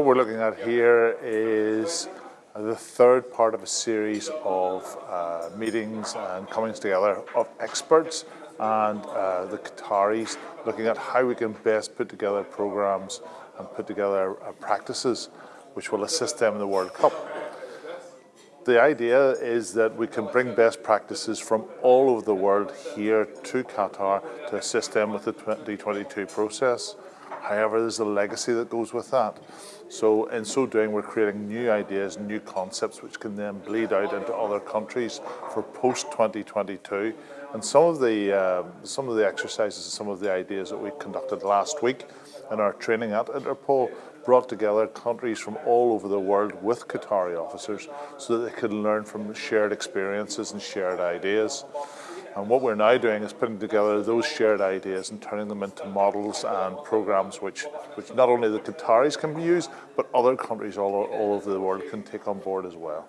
what we're looking at here is the third part of a series of uh, meetings and comings together of experts and uh, the Qataris looking at how we can best put together programs and put together uh, practices which will assist them in the World Cup. The idea is that we can bring best practices from all over the world here to Qatar to assist them with the 2022 process. However, there's a legacy that goes with that. So in so doing, we're creating new ideas, new concepts, which can then bleed out into other countries for post-2022. And some of the uh, some of the exercises and some of the ideas that we conducted last week in our training at Interpol brought together countries from all over the world with Qatari officers so that they could learn from shared experiences and shared ideas. And what we're now doing is putting together those shared ideas and turning them into models and programs which, which not only the Qataris can be used, but other countries all, all over the world can take on board as well.